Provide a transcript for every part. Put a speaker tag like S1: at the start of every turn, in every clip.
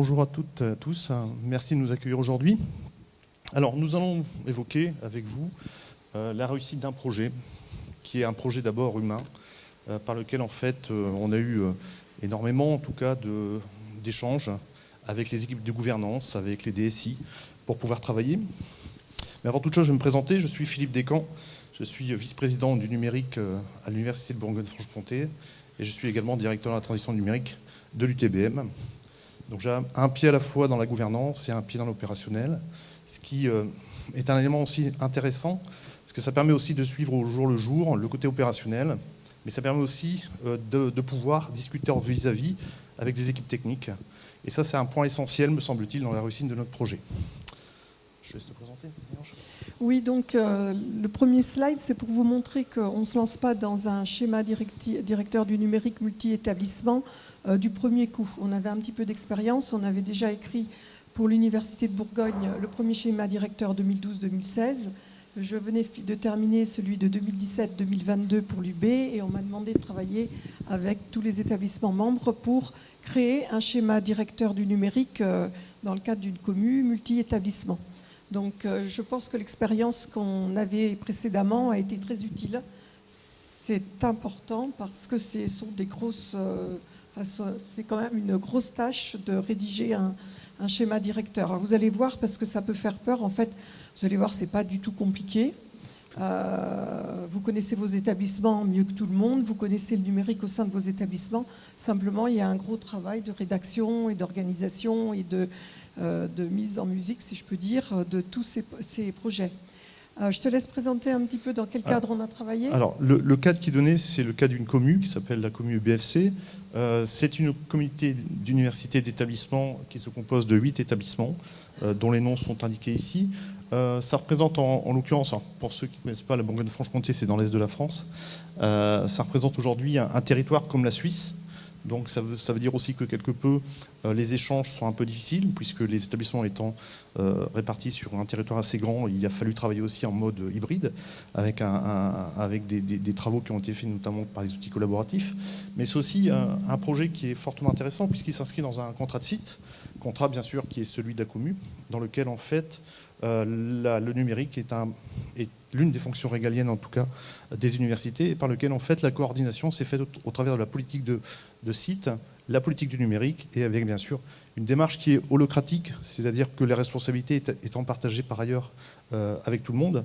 S1: bonjour à toutes et à tous. Merci de nous accueillir aujourd'hui. Alors, nous allons évoquer avec vous euh, la réussite d'un projet, qui est un projet d'abord humain, euh, par lequel, en fait, euh, on a eu énormément, en tout cas, d'échanges avec les équipes de gouvernance, avec les DSI, pour pouvoir travailler. Mais avant toute chose, je vais me présenter. Je suis Philippe Descamps. Je suis vice-président du numérique à l'Université de Bourgogne-Franche-Comté et je suis également directeur de la transition numérique de l'UTBM. Donc j'ai un pied à la fois dans la gouvernance et un pied dans l'opérationnel, ce qui euh, est un élément aussi intéressant, parce que ça permet aussi de suivre au jour le jour le côté opérationnel, mais ça permet aussi euh, de, pouvoir discuter vis-à-vis avec des équipes techniques. Et ça, c'est un point essentiel, me semble-t-il, dans la réussite de notre projet. Je laisse te présenter.
S2: Oui, donc euh, le premier slide, c'est pour vous montrer qu'on ne se lance pas dans un schéma directeur du numérique multi-établissement euh, du premier coup. On avait un petit peu d'expérience, on avait déjà écrit pour l'Université de Bourgogne le premier schéma directeur 2012-2016. Je venais de terminer celui de 2017-2022 pour l'UB et on m'a demandé de travailler avec tous les établissements membres pour créer un schéma directeur du numérique euh, dans le cadre d'une commune multi-établissement. Donc euh, je pense que l'expérience qu'on avait précédemment a été très utile. C'est important parce que ce sont des grosses c'est quand même une grosse tâche de rédiger un, schéma directeur. vous allez voir, parce que ça peut faire peur, en fait, vous allez voir, c'est pas du tout compliqué. Euh, vous connaissez vos établissements mieux que tout le monde, vous connaissez le numérique au sein de vos établissements. Simplement, il y a un gros travail de rédaction et d'organisation et de, euh, mise en musique, si je peux dire, de tous ces projets. Euh, je te laisse présenter un petit peu dans quel cadre on a travaillé.
S1: Alors, le, cadre qui est donné, c'est le cas d'une commune qui s'appelle la commune BFC. Euh, c'est une communauté d'universités d'établissements qui se compose de huit établissements, euh, dont les noms sont indiqués ici. ça représente en, l'occurrence, pour ceux qui ne connaissent pas, la Bourgogne-Franche-Comté, c'est dans l'est de la France. ça représente aujourd'hui un, territoire comme la Suisse, donc ça veut, dire aussi que quelque peu euh, les échanges sont un peu difficiles puisque les établissements étant euh, répartis sur un territoire assez grand, il a fallu travailler aussi en mode hybride avec, des, travaux qui ont été faits notamment par les outils collaboratifs. Mais c'est aussi un, projet qui est fortement intéressant puisqu'il s'inscrit dans un contrat de site, contrat bien sûr qui est celui commune, dans lequel en fait euh, le numérique est, l'une des fonctions régaliennes en tout cas des universités par lequel en fait la coordination s'est faite au, travers de la politique de, site, la politique du numérique et avec bien sûr une démarche qui est holocratique, c'est-à-dire que les responsabilités étant partagées par ailleurs euh, avec tout le monde.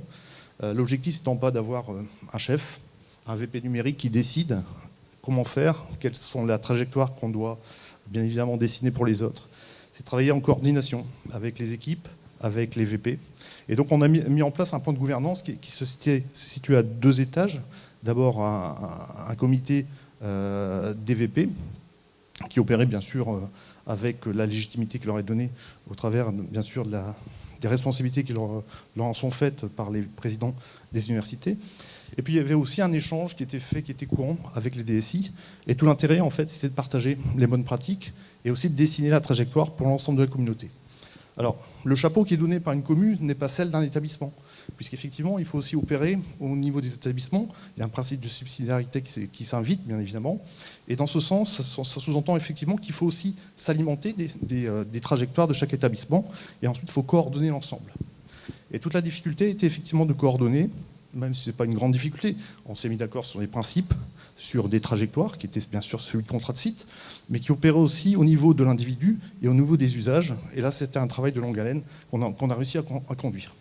S1: Euh, l'objectif n'étant pas d'avoir un chef, un VP numérique qui décide comment faire, quelles sont les trajectoires qu'on doit bien évidemment dessiner pour les autres. C'est travailler en coordination avec les équipes, avec les VP. Et donc on a mis, en place un point de gouvernance qui, se situe à deux étages. D'abord un, comité euh, des VP qui opérait bien sûr euh, avec la légitimité qui leur est donnée au travers bien sûr de la, des responsabilités qui leur, leur, en sont faites par les présidents des universités. Et puis il y avait aussi un échange qui était fait, qui était courant avec les DSI. Et tout l'intérêt en fait c'était de partager les bonnes pratiques et aussi de dessiner la trajectoire pour l'ensemble de la communauté. Alors, le chapeau qui est donné par une commune n'est pas celle d'un établissement, puisqu'effectivement, il faut aussi opérer au niveau des établissements. Il y a un principe de subsidiarité qui s'invite, bien évidemment. Et dans ce sens, ça sous-entend effectivement qu'il faut aussi s'alimenter euh, des, trajectoires de chaque établissement, et ensuite, il faut coordonner l'ensemble. Et toute la difficulté était effectivement de coordonner, même si ce n'est pas une grande difficulté. On s'est mis d'accord sur les principes, sur des trajectoires, qui étaient bien sûr celui de contrat de site, mais qui opéraient aussi au niveau de l'individu et au niveau des usages. Et là, c'était un travail de longue haleine qu'on a, réussi à, conduire.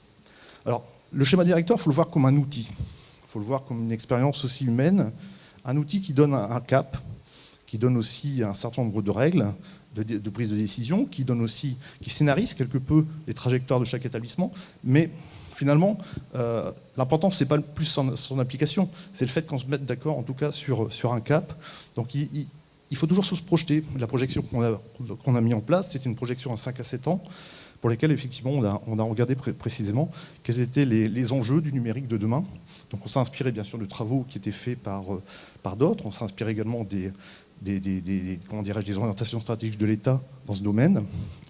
S1: Alors, le schéma directeur, il faut le voir comme un outil. Il faut le voir comme une expérience aussi humaine, un outil qui donne un cap, qui donne aussi un certain nombre de règles de, de, prise de décision, qui donne aussi, qui scénarise quelque peu les trajectoires de chaque établissement, mais finalement, euh, l'important, ce n'est pas plus son, application, c'est le fait qu'on se mette d'accord, en tout cas, sur, sur un cap. Donc, il, faut toujours se projeter. La projection qu'on a, qu'on a mis en place, c'est une projection à 5 à 7 ans, pour lesquelles, effectivement, on a, on a regardé précisément quels étaient les, enjeux du numérique de demain. Donc, on s'est inspiré, bien sûr, de travaux qui étaient faits par, euh, par d'autres. On s'est inspiré également des, des, des, comment des orientations stratégiques de l'État dans ce domaine.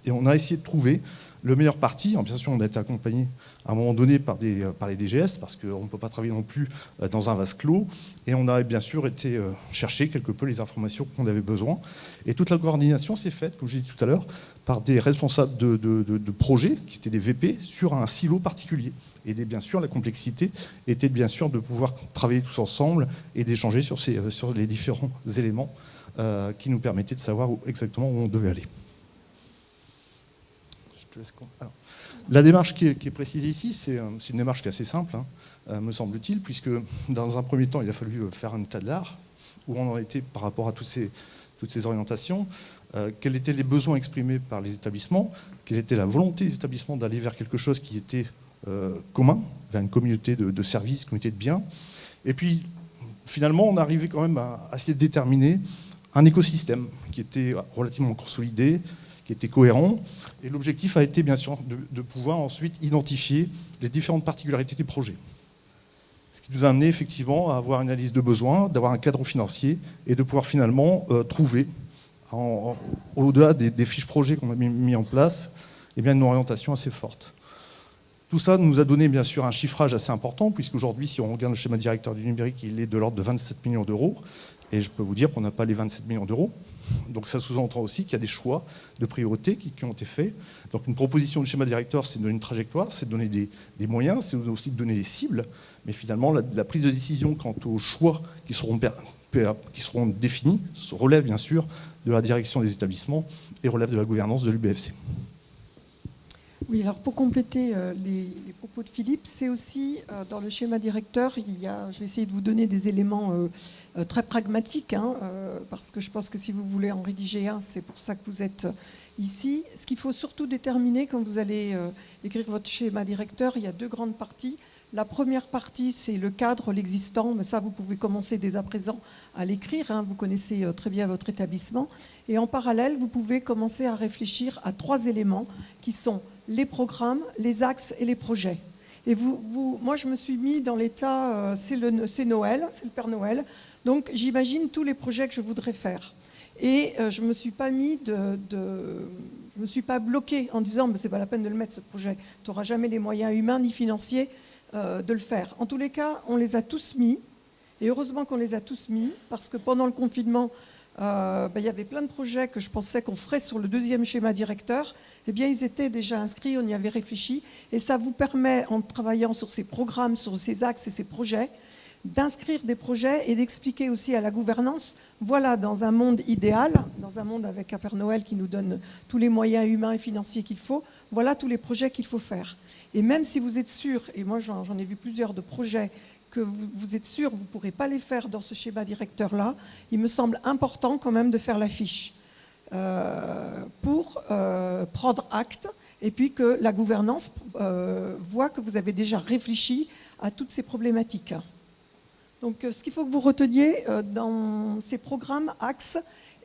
S1: Et on a essayé de trouver Le meilleur parti, bien sûr, on a été accompagné à un moment donné par, les DGS, parce qu'on ne peut pas travailler non plus dans un vase clos, et on a bien sûr été chercher quelque peu les informations qu'on avait besoin. Et toute la coordination s'est faite, comme je l'ai dit tout à l'heure, par des responsables de, projets, qui étaient des VP, sur un silo particulier. Et bien sûr, la complexité était bien sûr de pouvoir travailler tous ensemble et d'échanger sur, sur les différents éléments euh, qui nous permettaient de savoir exactement où on devait aller. La démarche qui est, précisée ici, c'est une démarche qui est assez simple, hein, euh, me semble-t-il, puisque dans un premier temps, il a fallu faire un état de l'art, où on en était par rapport à toutes ces, orientations, euh, quels étaient les besoins exprimés par les établissements, quelle était la volonté des établissements d'aller vers quelque chose qui était euh, commun, vers une communauté de, services, communauté de biens? Et puis, finalement, on arrivait quand même à, essayer de déterminer un écosystème qui était relativement consolidé, qui était cohérent. Et l'objectif a été, bien sûr, de, pouvoir ensuite identifier les différentes particularités du projet. Ce qui nous a amené effectivement à avoir une analyse de besoins, d'avoir un cadre financier et de pouvoir finalement euh, trouver au-delà des, fiches projets qu'on a mis, en place, eh bien, une orientation assez forte. Tout ça nous a donné bien sûr un chiffrage assez important, puisqu'aujourd'hui, si on regarde le schéma directeur du numérique, il est de l'ordre de 27 millions d'euros. Et je peux vous dire qu'on n'a pas les 27 millions d'euros. Donc ça sous-entend aussi qu'il y a des choix de priorité qui, ont été faits. Donc une proposition du schéma directeur, c'est de donner une trajectoire, c'est de donner des, moyens, c'est aussi de donner des cibles. Mais finalement, la, prise de décision quant aux choix qui seront définis relève bien sûr de la direction des établissements et relève de la gouvernance de l'UBFC.
S2: Oui, alors pour compléter euh, les, propos de Philippe, c'est aussi euh, dans le schéma directeur, il y a, je vais essayer de vous donner des éléments euh, très pragmatiques, hein, parce que je pense que si vous voulez en rédiger un, c'est pour ça que vous êtes ici. Ce qu'il faut surtout déterminer quand vous allez écrire votre schéma directeur, il y a deux grandes parties. La première partie, c'est le cadre, l'existant, mais ça, vous pouvez commencer dès à présent à l'écrire. Hein. vous connaissez très bien votre établissement. Et en parallèle, vous pouvez commencer à réfléchir à trois éléments qui sont les programmes, les axes et les projets. Et vous, moi, je me suis mis dans l'état, euh, c'est Noël, c'est le Père Noël, donc j'imagine tous les projets que je voudrais faire. Et euh, je ne me suis pas mis de, je me suis pas bloqué en disant ce n'est pas la peine de le mettre ce projet, tu n'auras jamais les moyens humains ni financiers euh, de le faire. En tous les cas, on les a tous mis, et heureusement qu'on les a tous mis, parce que pendant le confinement, euh, ben, il y avait plein de projets que je pensais qu'on ferait sur le deuxième schéma directeur. Eh bien, ils étaient déjà inscrits, on y avait réfléchi, et ça vous permet, en travaillant sur ces programmes, sur ces axes et ces projets, d'inscrire des projets et d'expliquer aussi à la gouvernance, voilà, dans un monde idéal, dans un monde avec un Père Noël qui nous donne tous les moyens humains et financiers qu'il faut, voilà tous les projets qu'il faut faire. Et même si vous êtes sûr, et moi j'en ai vu plusieurs de projets, que vous, êtes sûr, vous ne pourrez pas les faire dans ce schéma directeur-là, il me semble important quand même de faire la fiche euh, pour euh, prendre acte et puis que la gouvernance euh, voit que vous avez déjà réfléchi à toutes ces problématiques. Donc ce qu'il faut que vous reteniez dans ces programmes, axes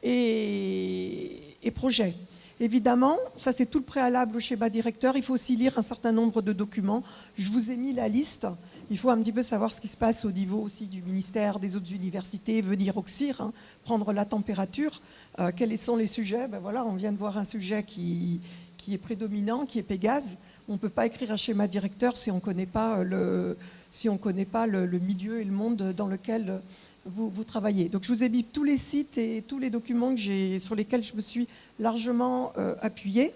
S2: et projets. Évidemment, ça c'est tout le préalable au schéma directeur. Il faut aussi lire un certain nombre de documents. Je vous ai mis la liste. Il faut un petit peu savoir ce qui se passe au niveau aussi du ministère, des autres universités, venir au CIR, hein, prendre la température. Euh, quels sont les sujets? Ben voilà, On vient de voir un sujet qui, est prédominant, qui est Pégase. On ne peut pas écrire un schéma directeur si on ne connaît pas, pas le, milieu et le monde dans lequel vous, travaillez. Donc je vous ai mis tous les sites et tous les documents sur lesquels je me suis largement euh, appuyée.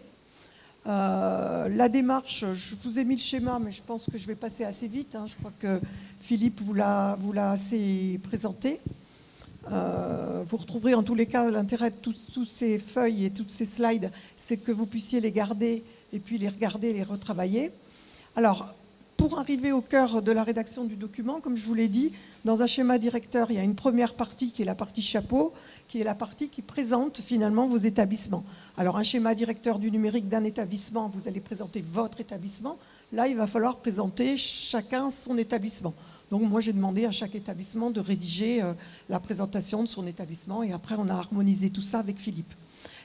S2: Euh, la démarche, je vous ai mis le schéma, mais je pense que je vais passer assez vite. Hein. Je crois que Philippe vous l'a assez présenté. Euh, vous retrouverez en tous les cas l'intérêt de toutes ces feuilles et toutes ces slides, c'est que vous puissiez les garder et puis les regarder, les retravailler. Alors, pour arriver au cœur de la rédaction du document, comme je vous l'ai dit, dans un schéma directeur, il y a une première partie qui est la partie chapeau, qui est la partie qui présente finalement vos établissements. Alors un schéma directeur du numérique d'un établissement, vous allez présenter votre établissement. Là, il va falloir présenter chacun son établissement. Donc moi, j'ai demandé à chaque établissement de rédiger euh, la présentation de son établissement et après, on a harmonisé tout ça avec Philippe.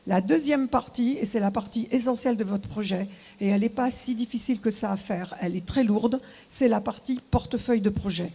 S2: La deuxième partie, et c'est la partie essentielle de votre projet, et elle n'est pas si difficile que ça à faire, elle est très lourde, c'est la partie portefeuille de projet.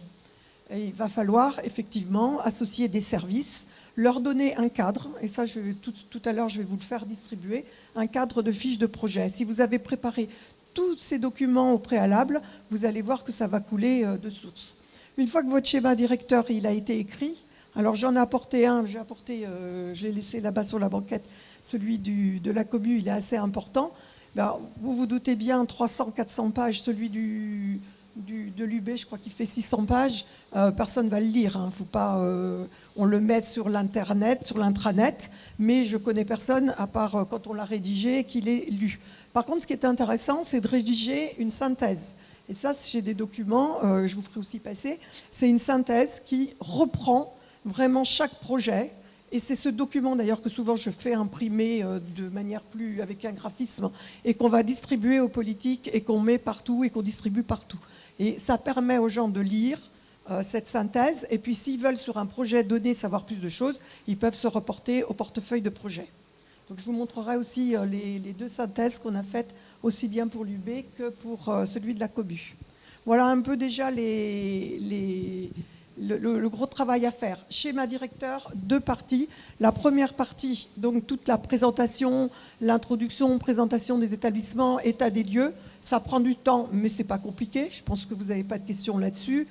S2: Et il va falloir effectivement associer des services. leur donner un cadre, et ça tout, à l'heure je vais vous le faire distribuer, un cadre de fiche de projet. Si vous avez préparé tous ces documents au préalable, vous allez voir que ça va couler euh, de source. Une fois que votre schéma directeur il a été écrit, alors j'en ai apporté un, j'ai apporté, euh, j'ai laissé là-bas sur la banquette, celui de la commune, il est assez important. Ben, vous vous doutez bien, 300-400 pages, celui de l'UB, je crois qu'il fait 600 pages, euh, personne ne va le lire. Hein. Faut pas, euh, on le met sur l'internet, sur l'intranet, mais je connais personne, à part quand on l'a rédigé, qu'il ait lu. Par contre, ce qui est intéressant, c'est de rédiger une synthèse. Et ça, j'ai des documents, je vous ferai aussi passer. C'est une synthèse qui reprend vraiment chaque projet. Et c'est ce document d'ailleurs que souvent je fais imprimer de manière plus avec un graphisme et qu'on va distribuer aux politiques et qu'on met partout et qu'on distribue partout. Et ça permet aux gens de lire euh, cette synthèse. Et puis s'ils veulent sur un projet donné savoir plus de choses, ils peuvent se reporter au portefeuille de projet. Donc je vous montrerai aussi euh, les, deux synthèses qu'on a faites aussi bien pour l'UB que pour euh, celui de la COBU. Voilà un peu déjà les, le, gros travail à faire. Schéma directeur, deux parties. La première partie, donc toute la présentation, l'introduction, présentation des établissements, état des lieux. Ça prend du temps, mais c'est pas compliqué. Je pense que vous n'avez pas de questions là-dessus.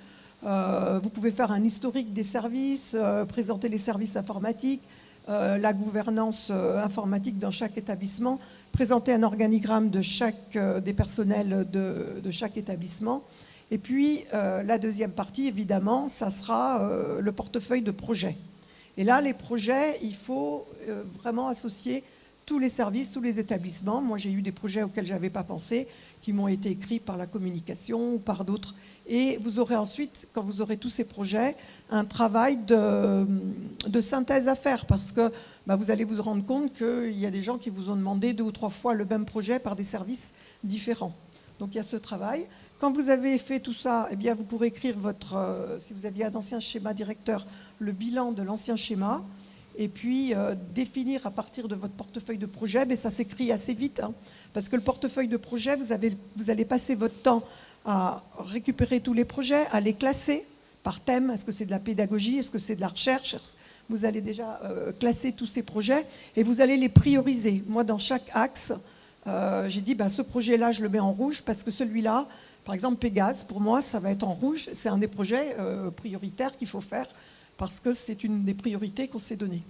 S2: Euh, vous pouvez faire un historique des services, euh, présenter les services informatiques, euh, la gouvernance informatique dans chaque établissement, présenter un organigramme de chaque, des personnels de, de, chaque établissement. Et puis, la deuxième partie, évidemment, ça sera le portefeuille de projets. Et là, les projets, il faut vraiment associer tous les services, tous les établissements. Moi, j'ai eu des projets auxquels je n'avais pas pensé qui m'ont été écrits par la communication ou par d'autres. Et vous aurez ensuite, quand vous aurez tous ces projets, un travail de, de synthèse à faire parce que bah, vous allez vous rendre compte qu'il y a des gens qui vous ont demandé deux ou trois fois le même projet par des services différents. Donc il y a ce travail. Quand vous avez fait tout ça, eh bien, vous pourrez écrire votre, euh, si vous aviez un ancien schéma directeur, le bilan de l'ancien schéma et puis euh, définir à partir de votre portefeuille de projet, mais ça s'écrit assez vite, hein, parce que le portefeuille de projet, vous, avez, vous allez passer votre temps à récupérer tous les projets, à les classer par thème, est-ce que c'est de la pédagogie, est-ce que c'est de la recherche, vous allez déjà euh, classer tous ces projets et vous allez les prioriser. Moi, dans chaque axe, j'ai dit, ben, ce projet-là, je le mets en rouge parce que celui-là, par exemple, Pégase, pour moi, ça va être en rouge. C'est un des projets prioritaires qu'il faut faire parce que c'est une des priorités qu'on s'est données.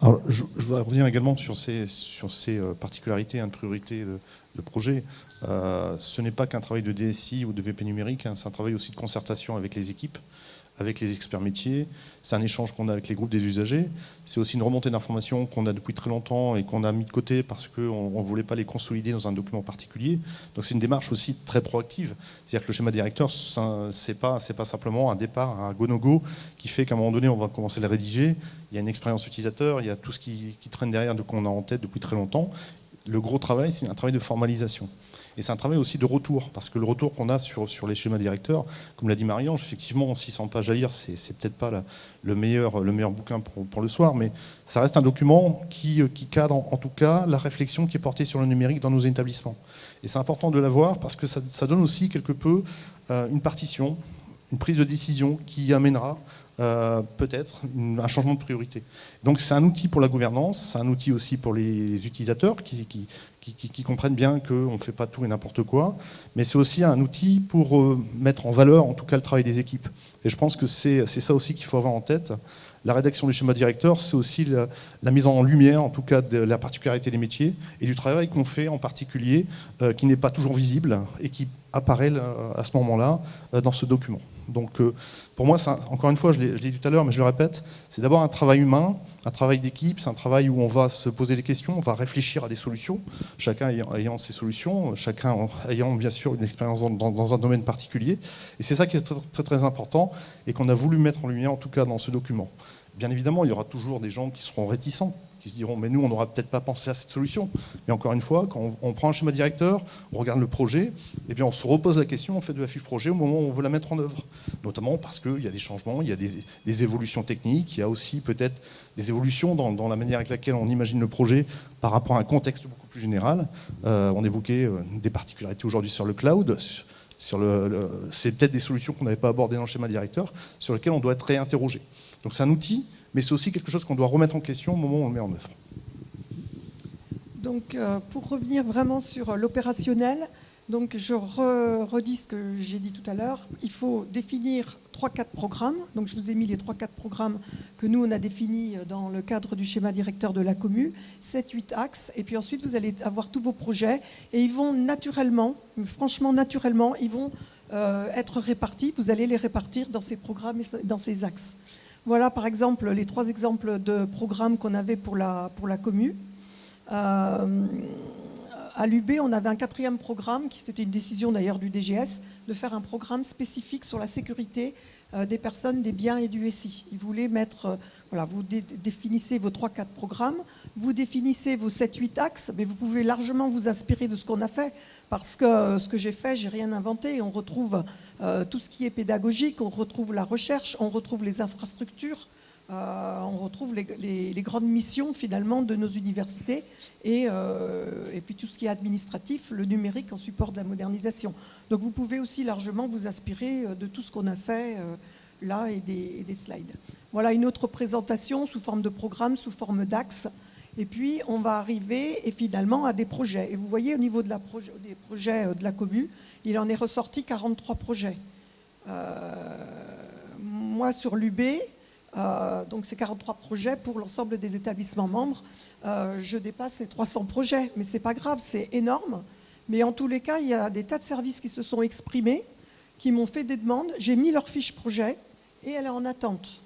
S1: Alors, je, voudrais revenir également sur ces, sur ces euh, particularités, hein, de priorité de, projet. Euh, ce n'est pas qu'un travail de DSI ou de VP numérique, hein, c'est un travail aussi de concertation avec les équipes avec les experts métiers, c'est un échange qu'on a avec les groupes des usagers, c'est aussi une remontée d'informations qu'on a depuis très longtemps et qu'on a mis de côté parce qu'on ne voulait pas les consolider dans un document particulier. Donc c'est une démarche aussi très proactive. C'est-à-dire que le schéma directeur, ce n'est pas, simplement un départ, un go-no-go qui fait qu'à un moment donné, on va commencer à le rédiger. Il y a une expérience utilisateur, il y a tout ce qui, qui traîne derrière, de qu'on a en tête depuis très longtemps. Le gros travail, c'est un travail de formalisation. Et c'est un travail aussi de retour, parce que le retour qu'on a sur, les schémas directeurs, comme l'a dit Marie-Ange, effectivement, 600 pages à lire, c'est, peut-être pas le, meilleur, le meilleur bouquin pour, le soir, mais ça reste un document qui, cadre en, tout cas la réflexion qui est portée sur le numérique dans nos établissements. Et c'est important de l'avoir parce que ça, ça donne aussi quelque peu euh, une partition, une prise de décision qui amènera euh, peut-être un changement de priorité. Donc c'est un outil pour la gouvernance, c'est un outil aussi pour les utilisateurs qui, comprennent bien qu'on ne fait pas tout et n'importe quoi, mais c'est aussi un outil pour euh, mettre en valeur en tout cas le travail des équipes. Et je pense que c'est ça aussi qu'il faut avoir en tête. La rédaction du schéma directeur, c'est aussi la, mise en lumière, en tout cas, de la particularité des métiers et du travail qu'on fait en particulier, euh, qui n'est pas toujours visible et qui apparaît à ce moment-là dans ce document. Donc euh, pour moi, encore une fois, je l'ai dit tout à l'heure, mais je le répète, c'est d'abord un travail humain, un travail d'équipe, c'est un travail où on va se poser des questions, on va réfléchir à des solutions, chacun ayant, ses solutions, chacun ayant bien sûr une expérience dans, un domaine particulier. Et c'est ça qui est très, très, très important et qu'on a voulu mettre en lumière, en tout cas dans ce document. Bien évidemment, il y aura toujours des gens qui seront réticents qui se diront mais nous on n'aura peut-être pas pensé à cette solution. Mais encore une fois, quand on, prend un schéma directeur, on regarde le projet, et bien on se repose la question, on fait de la fiche projet au moment où on veut la mettre en œuvre. Notamment parce qu'il y a des changements, il y a des, évolutions techniques, il y a aussi peut-être des évolutions dans, la manière avec laquelle on imagine le projet par rapport à un contexte beaucoup plus général. Euh, on évoquait euh, des particularités aujourd'hui sur le cloud. C'est peut-être des solutions qu'on n'avait pas abordées dans le schéma directeur, sur lesquelles on doit être réinterrogé. Donc c'est un outil mais c'est aussi quelque chose qu'on doit remettre en question au moment où on le met en œuvre.
S2: Donc, euh, pour revenir vraiment sur l'opérationnel, donc je redis ce que j'ai dit tout à l'heure. Il faut définir 3-4 programmes. Donc je vous ai mis les 3-4 programmes que nous on a définis dans le cadre du schéma directeur de la commu, 7-8 axes. Et puis ensuite vous allez avoir tous vos projets et ils vont naturellement, franchement naturellement, ils vont euh, être répartis. Vous allez les répartir dans ces programmes et dans ces axes. Voilà par exemple les trois exemples de programmes qu'on avait pour la, pour commu. Euh, à l'UB, on avait un quatrième programme, qui c'était une décision d'ailleurs du DGS, de faire un programme spécifique sur la sécurité des personnes, des biens et du SI. Ils voulaient mettre, euh, voilà, vous définissez vos 3-4 programmes, vous définissez vos 7-8 axes, mais vous pouvez largement vous inspirer de ce qu'on a fait, parce que euh, ce que j'ai fait, j'ai rien inventé. On retrouve tout ce qui est pédagogique, on retrouve la recherche, on retrouve les infrastructures, euh, on retrouve les, grandes missions finalement de nos universités euh, et, puis tout ce qui est administratif, le numérique en support de la modernisation. Donc vous pouvez aussi largement vous inspirer euh, de tout ce qu'on a fait là et des, slides. Voilà une autre présentation sous forme de programme, sous forme d'axe. Et puis on va arriver et finalement à des projets. Et vous voyez au niveau des projets de la commune, il en est ressorti 43 projets. moi sur l'UB, euh, donc c'est 43 projets pour l'ensemble des établissements membres. Euh, je dépasse les 300 projets, mais c'est pas grave, c'est énorme. Mais en tous les cas, il y a des tas de services qui se sont exprimés, qui m'ont fait des demandes. J'ai mis leur fiche projet et elle est en attente.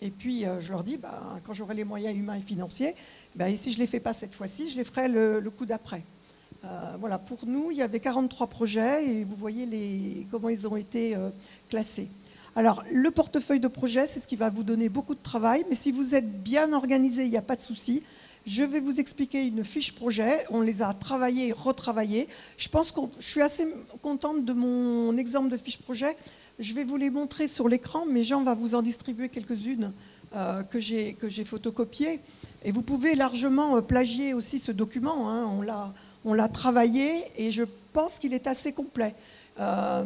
S2: Et puis euh, je leur dis, bah, quand j'aurai les moyens humains et financiers, bah, si je ne les fais pas cette fois-ci, je les ferai le, coup d'après. voilà, pour nous, il y avait 43 projets et vous voyez comment ils ont été classés. Alors, le portefeuille de projet, c'est ce qui va vous donner beaucoup de travail, mais si vous êtes bien organisé, il n'y a pas de souci. Je vais vous expliquer une fiche projet. On les a travaillées et retravaillées. Je pense que je suis assez contente de mon exemple de fiche projet. Je vais vous les montrer sur l'écran, mais Jean va vous en distribuer quelques-unes euh, que j'ai photocopiées. Et vous pouvez largement euh, plagier aussi ce document. Hein. On l'a travaillé et je pense qu'il est assez complet. Euh,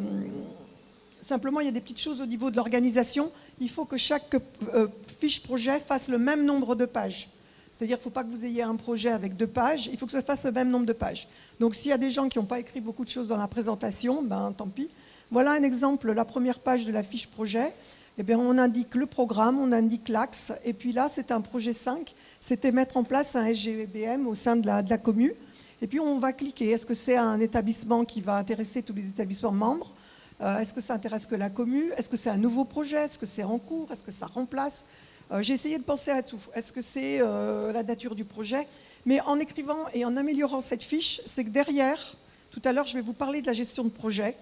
S2: Simplement, il y a des petites choses au niveau de l'organisation. Il faut que chaque euh, fiche projet fasse le même nombre de pages. C'est-à-dire qu'il ne faut pas que vous ayez un projet avec deux pages, il faut que ça fasse le même nombre de pages. Donc s'il y a des gens qui n'ont pas écrit beaucoup de choses dans la présentation, ben tant pis. Voilà un exemple, la première page de la fiche projet. Eh on indique le programme, on indique l'axe, et puis là, c'est un projet 5, c'était mettre en place un SGBM au sein de la, de la commune. Et puis on va cliquer, est-ce que c'est un établissement qui va intéresser tous les établissements membres est-ce que ça intéresse que la commune Est-ce que c'est un nouveau projet? Est-ce que c'est en cours? Est-ce que ça remplace? Euh, J'ai essayé de penser à tout. Est-ce que c'est euh, la nature du projet? Mais en écrivant et en améliorant cette fiche, c'est que derrière, tout à l'heure je vais vous parler de la gestion de projet,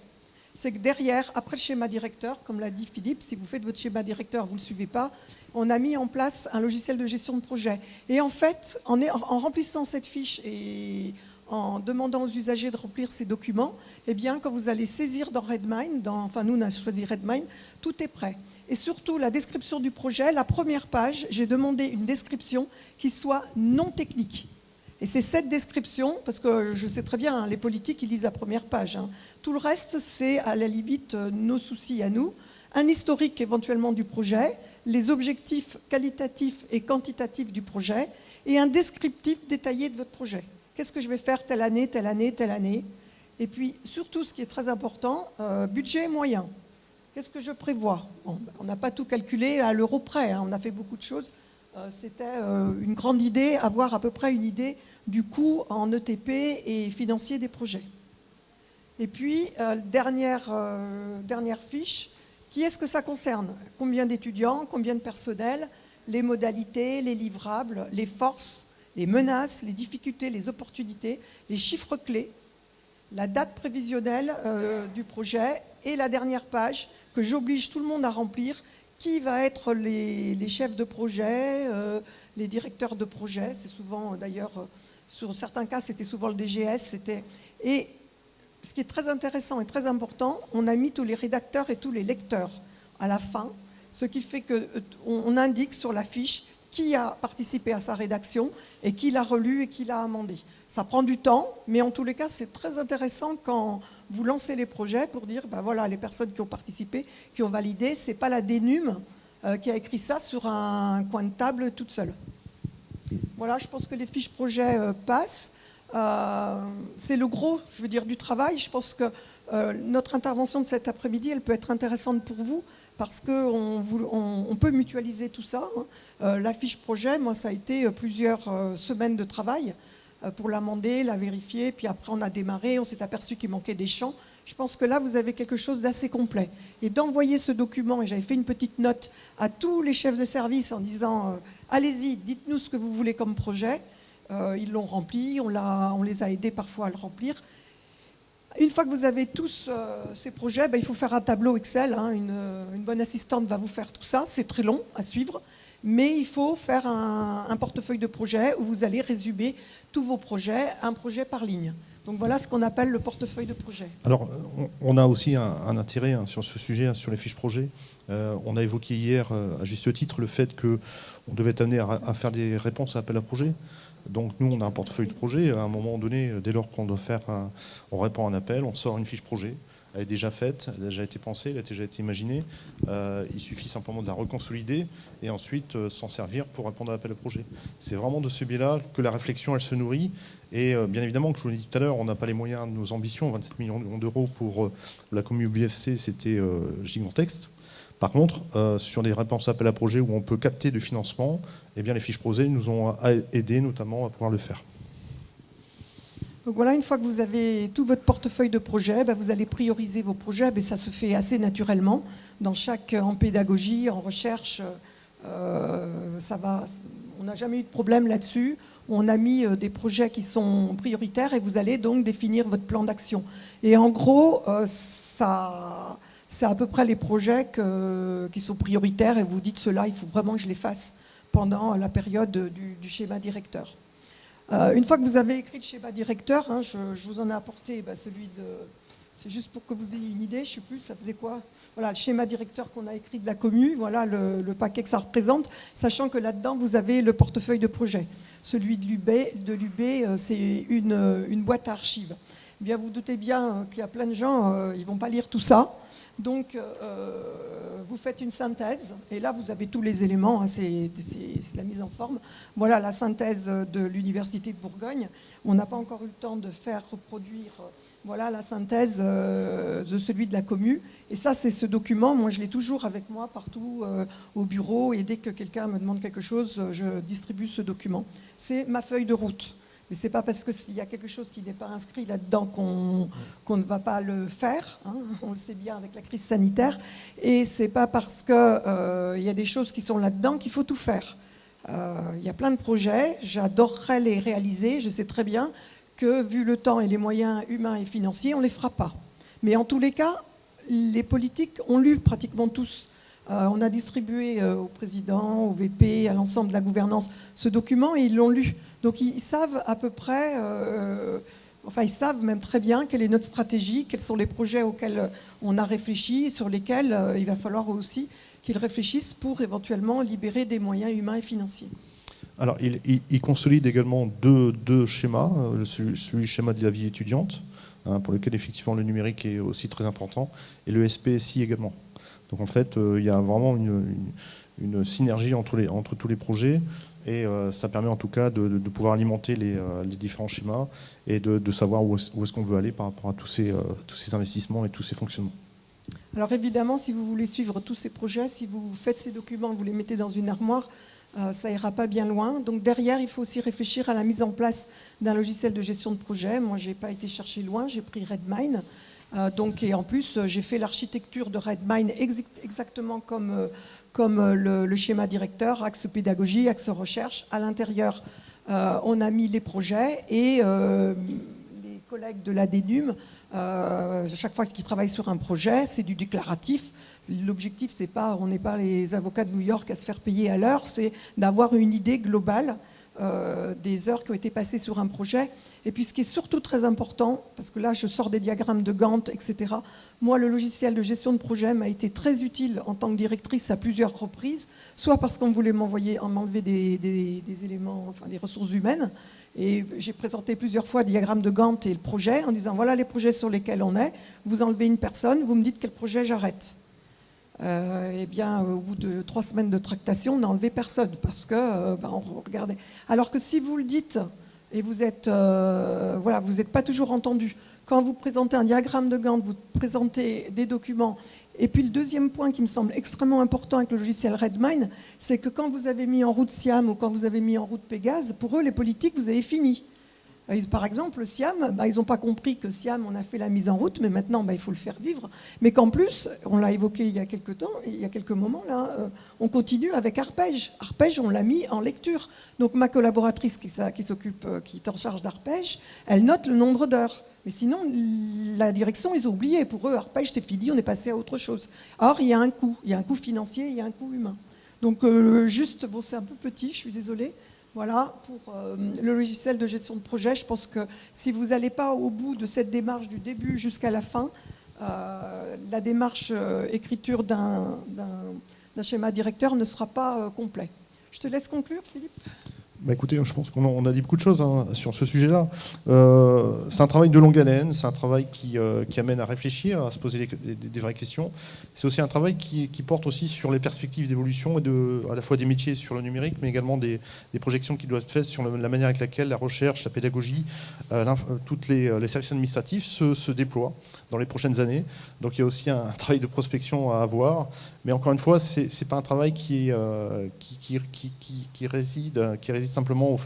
S2: c'est que derrière, après le schéma directeur, comme l'a dit Philippe, si vous faites votre schéma directeur, vous ne le suivez pas, on a mis en place un logiciel de gestion de projet. Et en fait, en remplissant cette fiche et en demandant aux usagers de remplir ces documents, eh bien, quand vous allez saisir dans Redmine, enfin nous on a choisi Redmine, tout est prêt. Et surtout, la description du projet, la première page, j'ai demandé une description qui soit non technique. Et c'est cette description, parce que je sais très bien, hein, les politiques, ils lisent la première page. Hein. Tout le reste, c'est à la limite euh, nos soucis à nous. Un historique éventuellement du projet, les objectifs qualitatifs et quantitatifs du projet, et un descriptif détaillé de votre projet. Qu'est-ce que je vais faire telle année, telle année, telle année? Et puis, surtout, ce qui est très important, euh, budget moyen. Qu'est-ce que je prévois? Ben, On n'a pas tout calculé à l'euro près, hein. on a fait beaucoup de choses. Euh, c'était euh, une grande idée, avoir à peu près une idée du coût en ETP et financier des projets. Et puis, dernière, dernière fiche, qui est-ce que ça concerne? Combien d'étudiants, combien de personnel, les modalités, les livrables, les forces, les menaces, les difficultés, les opportunités, les chiffres clés, la date prévisionnelle euh, du projet et la dernière page que j'oblige tout le monde à remplir, qui va être les, chefs de projet, euh, les directeurs de projet, c'est souvent d'ailleurs, euh, sur certains cas c'était souvent le DGS, c'était... Et ce qui est très intéressant et très important, on a mis tous les rédacteurs et tous les lecteurs à la fin, ce qui fait qu'on indique sur la fiche qui a participé à sa rédaction et qui l'a relu et qui l'a amendé. Ça prend du temps, mais en tous les cas, c'est très intéressant quand vous lancez les projets pour dire, ben voilà, les personnes qui ont participé, qui ont validé, c'est pas la dénume, qui a écrit ça sur un coin de table toute seule. Voilà, je pense que les fiches projets passent. C'est le gros, je veux dire, du travail. Je pense que notre intervention de cet après-midi, elle peut être intéressante pour vous parce qu'on on, peut mutualiser tout ça. Hein. la fiche projet, moi, ça a été plusieurs semaines de travail. Euh, pour l'amender, la vérifier, puis après on a démarré, on s'est aperçu qu'il manquait des champs. Je pense que là, vous avez quelque chose d'assez complet. Et d'envoyer ce document, et j'avais fait une petite note à tous les chefs de service en disant euh, allez-y, dites-nous ce que vous voulez comme projet. Euh, ils l'ont rempli, on, les a aidés parfois à le remplir. Une fois que vous avez tous ces projets, ben, il faut faire un tableau Excel. Hein. une, une, bonne assistante va vous faire tout ça. C'est très long à suivre mais il faut faire un, portefeuille de projets où vous allez résumer tous vos projets, un projet par ligne. Donc voilà ce qu'on appelle le portefeuille de projet.
S1: Alors, on a aussi un, intérêt hein, sur ce sujet, hein, sur les fiches projets. Euh, on a évoqué hier, euh, à juste titre, le fait qu'on devait être amené à, faire des réponses à appel à projet. Donc nous, on a un portefeuille de projet. À un moment donné, dès lors qu'on doit faire, on répond à un appel, on sort une fiche projet elle est déjà faite, elle a déjà été pensée, elle a déjà été imaginée. Euh, il suffit simplement de la reconsolider et ensuite euh, s'en servir pour répondre à l'appel à projet. C'est vraiment de ce biais-là que la réflexion se nourrit. Et euh, bien évidemment, que je vous l'ai dit tout à l'heure, on n'a pas les moyens de nos ambitions. 27 millions d'euros pour la commune BFC, c'était gigantesque. Par contre, sur des réponses à appel à projet où on peut capter du financement, eh bien, les fiches projet nous ont aidé notamment à pouvoir le faire.
S2: Donc voilà, une fois que vous avez tout votre portefeuille de projets, ben, vous allez prioriser vos projets. Ça se fait assez naturellement. Dans chaque, en pédagogie, en recherche, euh, ça va. On n'a jamais eu de problème là-dessus. On a mis euh, des projets qui sont prioritaires et vous allez donc définir votre plan d'action. Et en gros, euh, ça, c'est à peu près les projets qui sont prioritaires et vous dites cela, il faut vraiment que je les fasse pendant la période du schéma directeur. Euh, une fois que vous avez écrit le schéma directeur, hein, je, vous en ai apporté bah, celui de... C'est juste pour que vous ayez une idée, je ne sais plus, ça faisait quoi? Voilà, le schéma directeur qu'on a écrit de la commune, voilà le, paquet que ça représente, sachant que là-dedans, vous avez le portefeuille de projet. Celui de l'UB, de l'UB euh, c'est une, une, boîte à archives. Bien, vous doutez bien qu'il y a plein de gens, euh, ils ne vont pas lire tout ça. Donc, euh, vous faites une synthèse, et là, vous avez tous les éléments, hein, c'est la mise en forme. Voilà la synthèse de l'Université de Bourgogne. On n'a pas encore eu le temps de faire reproduire voilà, la synthèse euh, de celui de la commu. Et ça, c'est ce document. Moi, je l'ai toujours avec moi partout euh, au bureau, et dès que quelqu'un me demande quelque chose, je distribue ce document. C'est ma feuille de route. Mais ce n'est pas parce qu'il y a quelque chose qui n'est pas inscrit là-dedans qu'on ne va pas le faire. Hein. on le sait bien avec la crise sanitaire. Et ce n'est pas parce qu'il euh, y a des choses qui sont là-dedans qu'il faut tout faire. Euh, il y a plein de projets, j'adorerais les réaliser. Je sais très bien que, vu le temps et les moyens humains et financiers, on ne les fera pas. Mais en tous les cas, les politiques ont lu pratiquement tous euh, on a distribué au président, au VP, à l'ensemble de la gouvernance ce document et ils l'ont lu. Donc ils savent à peu près, euh, enfin ils savent même très bien quelle est notre stratégie, quels sont les projets auxquels on a réfléchi, sur lesquels euh, il va falloir aussi qu'ils réfléchissent pour éventuellement libérer des moyens humains et financiers.
S1: Alors, il, consolide également deux, schémas, euh, celui, celui, schéma de la vie étudiante, hein, pour lequel effectivement le numérique est aussi très important, et le SPSI également. Donc en fait, il y a vraiment une, synergie entre, les, entre tous les projets. Et euh, ça permet en tout cas de, pouvoir alimenter euh, les, différents schémas et de, savoir où est-ce qu'on veut aller par rapport à tous ces, euh, tous ces investissements et tous ces fonctionnements.
S2: Alors évidemment, si vous voulez suivre tous ces projets, si vous faites ces documents, vous les mettez dans une armoire, ça ira pas bien loin. Donc derrière, il faut aussi réfléchir à la mise en place d'un logiciel de gestion de projet. Moi, je n'ai pas été chercher loin, j'ai pris Redmine. donc, et en plus, j'ai fait l'architecture de Redmine exactement comme comme euh, le, schéma directeur, axe pédagogie, axe recherche. À l'intérieur, euh, on a mis les projets et euh, les collègues de l'ADENUM, chaque fois qu'ils travaillent sur un projet, c'est du déclaratif. L'objectif, c'est pas, on n'est pas les avocats de New York à se faire payer à l'heure, c'est d'avoir une idée globale euh, des heures qui ont été passées sur un projet. Et puis ce qui est surtout très important, parce que là je sors des diagrammes de Gantt, etc. Moi, le logiciel de gestion de projet m'a été très utile en tant que directrice à plusieurs reprises, soit parce qu'on voulait m'envoyer, m'enlever des, des, éléments, enfin des ressources humaines, et j'ai présenté plusieurs fois le diagramme de Gantt et le projet en disant voilà les projets sur lesquels on est, vous enlevez une personne, vous me dites quel projet j'arrête. Euh, eh bien, au bout de trois semaines de tractation, on n'a enlevé personne parce que ben, on regardait. Alors que si vous le dites et vous êtes, euh, voilà, vous n'êtes pas toujours entendu. Quand vous présentez un diagramme de Gantt, vous présentez des documents. Et puis le deuxième point qui me semble extrêmement important avec le logiciel Redmine, c'est que quand vous avez mis en route Siam ou quand vous avez mis en route Pégase, pour eux, les politiques, vous avez fini. Euh, par exemple, Siam, bah, ils n'ont pas compris que Siam, on a fait la mise en route, mais maintenant, bah, il faut le faire vivre. Mais qu'en plus, on l'a évoqué il y a quelques temps, il y a quelques moments, là, euh, on continue avec Arpège. Arpège, on l'a mis en lecture. Donc ma collaboratrice qui, s'occupe, euh, qui est en charge d'Arpège, elle note le nombre d'heures. Mais sinon, la direction, ils ont oublié. Pour eux, Arpège, c'est fini, on est passé à autre chose. Or, il y a un coût. Il y a un coût financier, il y a un coût humain. Donc, juste, bon, c'est un peu petit, je suis désolée. Voilà, pour euh, le logiciel de gestion de projet, je pense que si vous n'allez pas au bout de cette démarche du début jusqu'à la fin, euh, la démarche euh, écriture d'un schéma directeur ne sera pas complet. Je te laisse conclure, Philippe.
S1: Bah écoutez, je pense qu'on a dit beaucoup de choses hein, sur ce sujet-là. Euh, c'est un travail de longue haleine, c'est un travail qui, euh, amène à réfléchir, à se poser des, vraies questions. C'est aussi un travail qui, porte aussi sur les perspectives d'évolution et à la fois des métiers sur le numérique, mais également des, projections qui doivent être faites sur la manière avec laquelle la recherche, la pédagogie, euh, toutes les, services administratifs se, déploient dans les prochaines années. Donc il y a aussi un, travail de prospection à avoir. Mais encore une fois, ce n'est pas un travail qui réside simplement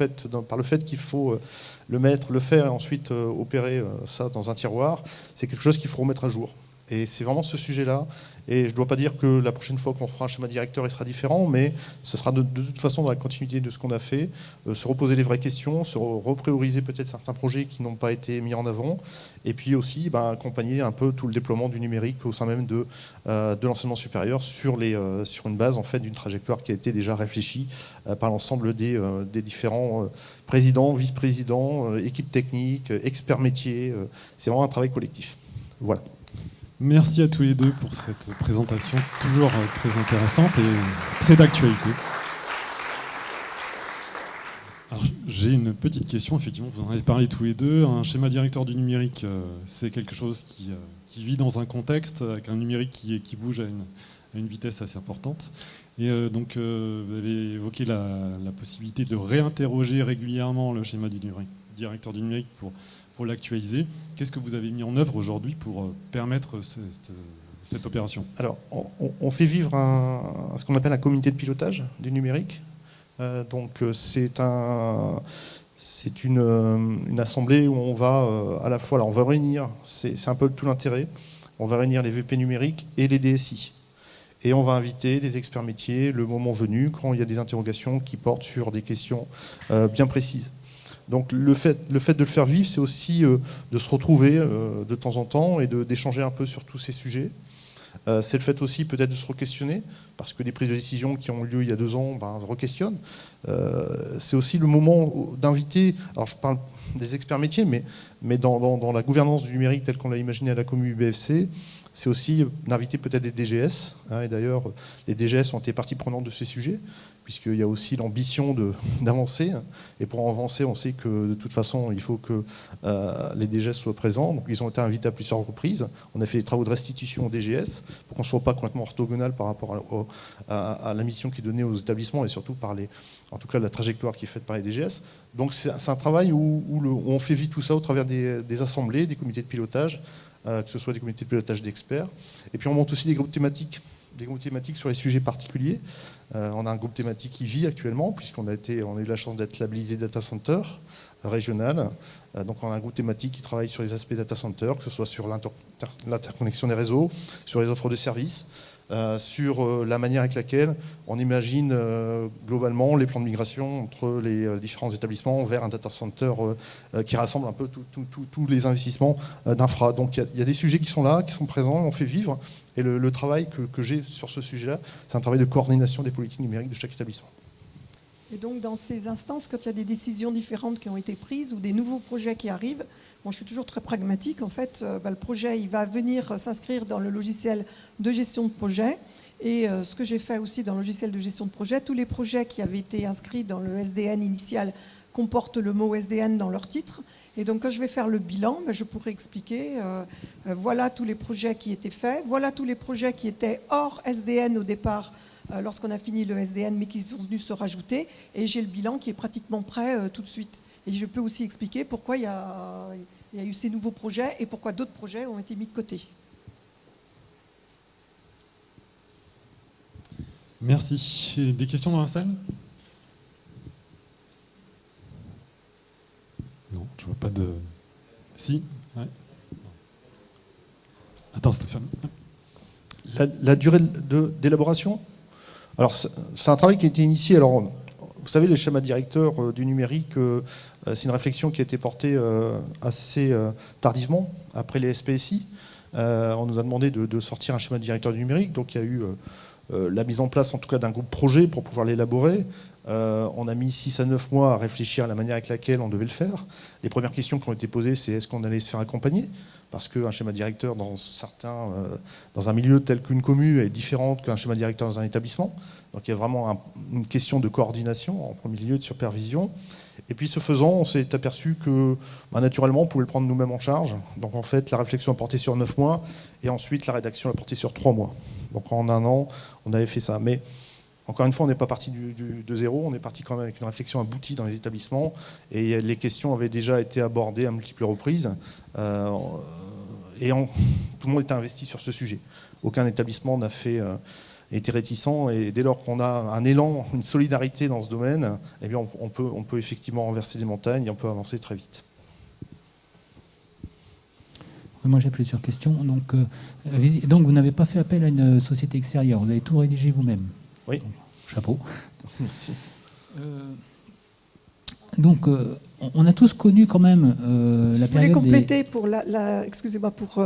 S1: par le fait qu'il faut euh, le mettre, le faire et ensuite euh, opérer euh, ça dans un tiroir. C'est quelque chose qu'il faut remettre à jour. Et c'est vraiment ce sujet-là. Et je ne dois pas dire que la prochaine fois qu'on fera un schéma directeur, il sera différent, mais ce sera de, toute façon dans la continuité de ce qu'on a fait, se reposer les vraies questions, se reprioriser peut-être certains projets qui n'ont pas été mis en avant, et puis aussi ben, accompagner un peu tout le déploiement du numérique au sein même de, de l'enseignement supérieur sur, les, sur une base en fait d'une trajectoire qui a été déjà réfléchie par l'ensemble des, différents présidents, vice-présidents, équipes techniques, experts métiers. C'est vraiment un travail collectif. Voilà.
S3: Merci à tous les deux pour cette présentation toujours euh, très intéressante et très d'actualité. J'ai une petite question, effectivement, vous en avez parlé tous les deux. Un schéma directeur du numérique, euh, c'est quelque chose qui, euh, qui, vit dans un contexte avec un numérique qui, bouge à une, vitesse assez importante. Et donc, vous avez évoqué la, possibilité de réinterroger régulièrement le schéma du numérique, directeur du numérique pour l'actualiser. Qu'est-ce que vous avez mis en œuvre aujourd'hui pour euh, permettre cette, opération?
S1: Alors, on, fait vivre un, ce qu'on appelle un comité de pilotage du numérique. Euh, donc, euh, c'est un, c'est une, une, assemblée où on va à la fois, alors on va réunir, c'est un peu tout l'intérêt, on va réunir les VP numériques et les DSI. Et on va inviter des experts métiers le moment venu, quand il y a des interrogations qui portent sur des questions bien précises. Donc le fait, de le faire vivre, c'est aussi euh, de se retrouver euh, de temps en temps et d'échanger un peu sur tous ces sujets. Euh, c'est le fait aussi peut-être de se re-questionner, parce que des prises de décision qui ont lieu il y a deux ans ben, re-questionnent. c'est aussi le moment d'inviter, alors je parle des experts métiers, mais, mais dans, la gouvernance du numérique telle qu'on l'a imaginé à la commune BFC, c'est aussi d'inviter peut-être des DGS. Hein, et d'ailleurs, les DGS ont été partie prenante de ces sujets puisqu'il y a aussi l'ambition d'avancer. Et pour avancer, on sait que de toute façon, il faut que euh, les DGS soient présents. Donc, ils ont été invités à plusieurs reprises. On a fait des travaux de restitution aux DGS pour qu'on ne soit pas complètement orthogonal par rapport à, la mission qui est donnée aux établissements et surtout par les, en tout cas la trajectoire qui est faite par les DGS. Donc c'est un travail où, on fait vite tout ça au travers des, assemblées, des comités de pilotage, euh, que ce soit des comités de pilotage d'experts. Et puis on monte aussi des groupes thématiques des groupes thématiques sur les sujets particuliers. Euh, on a un groupe thématique qui vit actuellement, puisqu'on a, été, a eu la chance d'être labellisé Data Center régional. Euh, donc on a un groupe thématique qui travaille sur les aspects data center, que ce soit sur l'interconnexion des réseaux, sur les offres de services, euh, sur euh, la manière avec laquelle on imagine euh, globalement les plans de migration entre les différents établissements vers un data center qui rassemble un peu tous les investissements d'infra. Donc il y, a des sujets qui sont là, qui sont présents, on fait vivre. Et le, travail que, que j'ai sur ce sujet-là, c'est un travail de coordination des politiques numériques de chaque établissement.
S2: Et donc dans ces instances, quand il y a des décisions différentes qui ont été prises ou des nouveaux projets qui arrivent, je suis toujours très pragmatique. En fait, euh, bah, le projet, il va venir s'inscrire dans le logiciel de gestion de projet. Et euh, ce que j'ai fait aussi dans le logiciel de gestion de projet, tous les projets qui avaient été inscrits dans le SDN initial comportent le mot SDN dans leur titre. Et donc quand je vais faire le bilan, ben, je pourrais expliquer, euh, euh, voilà tous les projets qui étaient faits, voilà tous les projets qui étaient hors SDN au départ euh, lorsqu'on a fini le SDN, mais qui sont venus se rajouter, et j'ai le bilan qui est pratiquement prêt tout de suite. Et je peux aussi expliquer pourquoi il y, a, il y a eu ces nouveaux projets et pourquoi d'autres projets ont été mis de côté.
S3: Merci. Des questions dans la salle? Non, je vois pas de. Si Attends, Stéphane.
S1: La, durée d'élaboration? Alors, c'est un travail qui a été initié. Alors, vous savez, les schémas directeurs euh, du numérique, euh, euh, c'est une réflexion qui a été portée assez tardivement, après les SPSI. On nous a demandé de sortir un schéma directeur du numérique, donc il y a eu la mise en place, en tout cas, d'un groupe projet pour pouvoir l'élaborer. On a mis 6 à 9 mois à réfléchir à la manière avec laquelle on devait le faire. Les premières questions qui ont été posées, c'est est-ce qu'on allait se faire accompagner? Parce qu'un schéma directeur dans, euh, un milieu tel qu'une commune est différent qu'un schéma directeur dans un établissement. Donc il y a vraiment une question de coordination en premier lieu, de supervision. Et puis ce faisant, on s'est aperçu que bah, naturellement, on pouvait le prendre nous-mêmes en charge. Donc en fait, la réflexion a porté sur 9 mois et ensuite la rédaction a porté sur 3 mois. Donc en un an, on avait fait ça. Mais encore une fois, on n'est pas parti de zéro, on est parti quand même avec une réflexion aboutie dans les établissements et les questions avaient déjà été abordées à multiples reprises euh, et tout le monde était investi sur ce sujet. Aucun établissement n'a fait euh, été réticent et dès lors qu'on a un élan, une solidarité dans ce domaine, eh bien on, peut, on peut effectivement renverser des montagnes et on peut avancer très vite.
S4: Moi j'ai plusieurs questions. Donc, euh, donc vous n'avez pas fait appel à une société extérieure, vous avez tout rédigé vous-même
S1: oui.
S4: chapeau.
S1: Merci.
S4: Euh, donc, euh, on a tous connu quand même euh, la
S2: je
S4: période.
S2: Je voulais compléter pour la, excusez-moi pour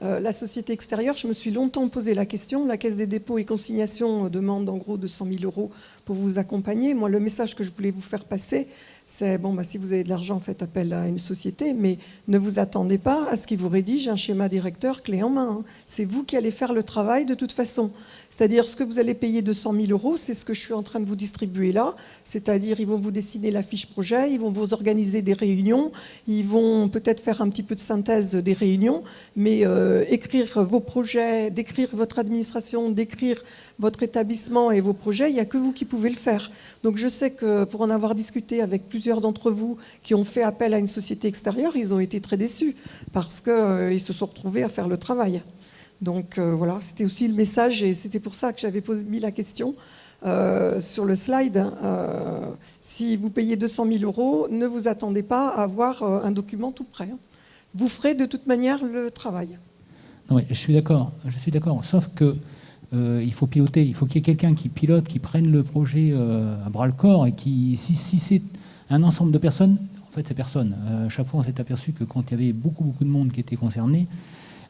S2: la société extérieure. Je me suis longtemps posé la question. La Caisse des dépôts et consignations demande en gros 200 000 euros pour vous accompagner. Moi, le message que je voulais vous faire passer, c'est bon, bah, si vous avez de l'argent, faites appel à une société, mais ne vous attendez pas à ce qu'ils vous rédigent un schéma directeur clé en main. Hein. C'est vous qui allez faire le travail de toute façon. C'est-à-dire ce que vous allez payer 200 000 euros, c'est ce que je suis en train de vous distribuer là. C'est-à-dire ils vont vous dessiner la fiche projet, ils vont vous organiser des réunions, ils vont peut-être faire un petit peu de synthèse des réunions, mais euh, écrire vos projets, décrire votre administration, décrire votre établissement et vos projets, il n'y a que vous qui pouvez le faire. Donc je sais que pour en avoir discuté avec plusieurs d'entre vous qui ont fait appel à une société extérieure, ils ont été très déçus parce qu'ils euh, se sont retrouvés à faire le travail. Donc euh, voilà, c'était aussi le message et c'était pour ça que j'avais mis la question euh, sur le slide. Euh, si vous payez 200 000 euros, ne vous attendez pas à avoir un document tout prêt. Hein. Vous ferez de toute manière le travail.
S4: Non, je suis d'accord, je suis d'accord. Sauf que il faut piloter, il faut qu'il y ait quelqu'un qui pilote, qui prenne le projet à bras le corps et qui, si, c'est un ensemble de personnes, en fait c'est personne. à chaque fois on s'est aperçu que quand il y avait beaucoup beaucoup de monde qui était concerné,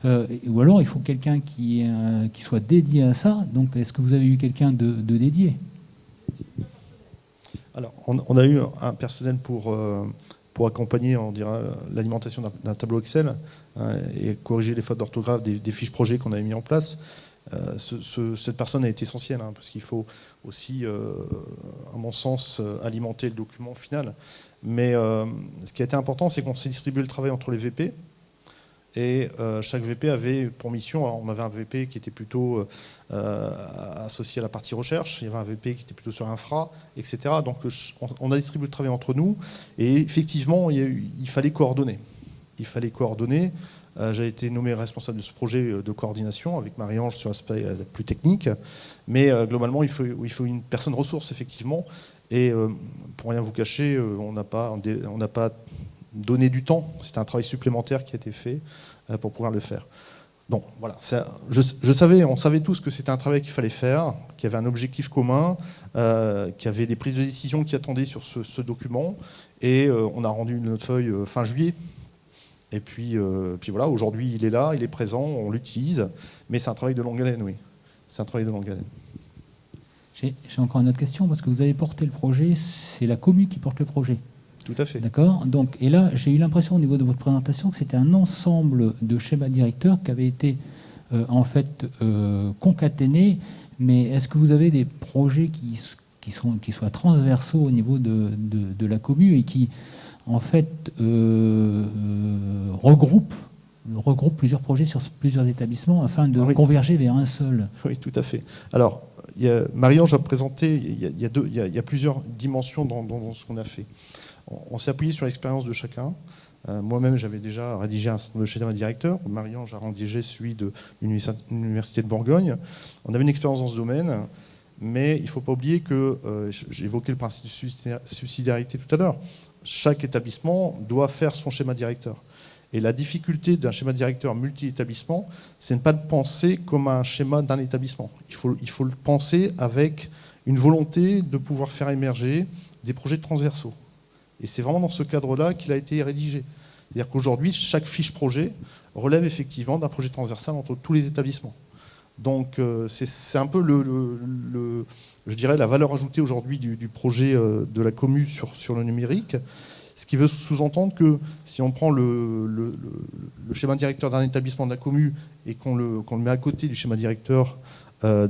S4: euh, ou alors il faut quelqu'un qui, euh, soit dédié à ça. Donc est-ce que vous avez eu quelqu'un de, dédié?
S1: Alors on, a eu un personnel pour, euh, pour accompagner l'alimentation d'un tableau Excel hein, et corriger les fautes d'orthographe des, fiches projets qu'on avait mis en place. Cette personne est essentielle hein, parce qu'il faut aussi, à mon sens, alimenter le document final. Mais ce qui a été important, c'est qu'on s'est distribué le travail entre les VP, et euh, chaque VP avait pour mission, on avait un VP qui était plutôt euh, euh, associé à la partie recherche, il y avait un VP qui était plutôt sur infra, etc. Donc on a distribué le travail entre nous, et effectivement, il, fallait coordonner. Il fallait coordonner. J'ai été nommé responsable de ce projet de coordination avec Marie-Ange sur l'aspect plus technique, mais globalement, il faut, une personne ressource, effectivement, et pour rien vous cacher, on n'a pas, on pas donner du temps. C'était un travail supplémentaire qui a été fait euh, pour pouvoir le faire. Donc voilà, on savait tous que c'était un travail qu'il fallait faire, qu'il y avait un objectif commun, euh, qu'il y avait des prises de décision qui attendaient sur ce, document, et euh, on a rendu notre feuille fin juillet. Et puis, puis voilà, aujourd'hui il est là, il est présent, on l'utilise, mais c'est un travail de longue haleine, oui. C'est un travail de longue haleine.
S4: J'ai encore une autre question, parce que vous avez porté le projet, c'est la commune qui porte le projet.
S1: Tout à fait.
S4: D'accord? Donc, Et là, j'ai eu l'impression au niveau de votre présentation que c'était un ensemble de schémas directeurs qui avaient été euh, en fait euh, concaténés. Mais est-ce que vous avez des projets qui, qui, sont, qui soient transversaux au niveau de, de, la commune et qui, en fait, euh, euh, regroupe plusieurs projets sur plusieurs établissements afin de converger vers un seul.
S1: Oui, tout à fait. Alors, Marie-Ange a présenté, il y a, deux, il y a, plusieurs dimensions dans, ce qu'on a fait. On, s'est appuyé sur l'expérience de chacun. Euh, moi-même, j'avais déjà rédigé un certain nombre de schémas directeurs. Marie-Ange a rédigé celui de l'Université de Bourgogne. On avait une expérience dans ce domaine, mais il ne faut pas oublier que, euh, évoqué le principe de subsidiarité tout à l'heure, chaque établissement doit faire son schéma directeur. Et la difficulté d'un schéma directeur multi-établissement, c'est ne pas le penser comme un schéma d'un établissement. Il faut, il faut le penser avec une volonté de pouvoir faire émerger des projets transversaux. Et c'est vraiment dans ce cadre-là qu'il a été rédigé. C'est-à-dire qu'aujourd'hui, chaque fiche projet relève effectivement d'un projet transversal entre tous les établissements. Donc euh, c'est un peu le, je dirais, la valeur ajoutée aujourd'hui du, projet euh, de la commu sur, le numérique. Ce qui veut sous-entendre que si on prend le, schéma directeur d'un établissement de la commune et qu'on le, met à côté du schéma directeur euh,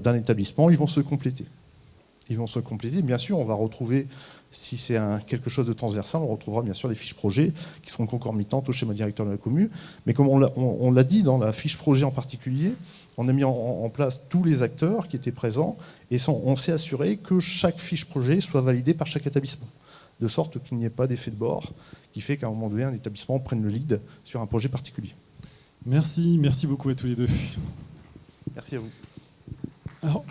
S1: d'un établissement, ils vont se compléter. Ils vont se compléter. Bien sûr, on va retrouver, si c'est quelque chose de transversal, on retrouvera bien sûr des fiches projets qui seront concomitantes au schéma directeur de la commune. Mais comme on l'a dit dans la fiche projet en particulier, on a mis en, place tous les acteurs qui étaient présents et on s'est assuré que chaque fiche projet soit validée par chaque établissement de sorte qu'il n'y ait pas d'effet de bord qui fait qu'à un moment donné, un établissement prenne le lead sur un projet particulier.
S3: Merci, merci beaucoup à tous les deux.
S1: Merci à vous.
S3: Alors,